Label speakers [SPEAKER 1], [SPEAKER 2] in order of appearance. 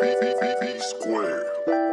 [SPEAKER 1] B B B B square.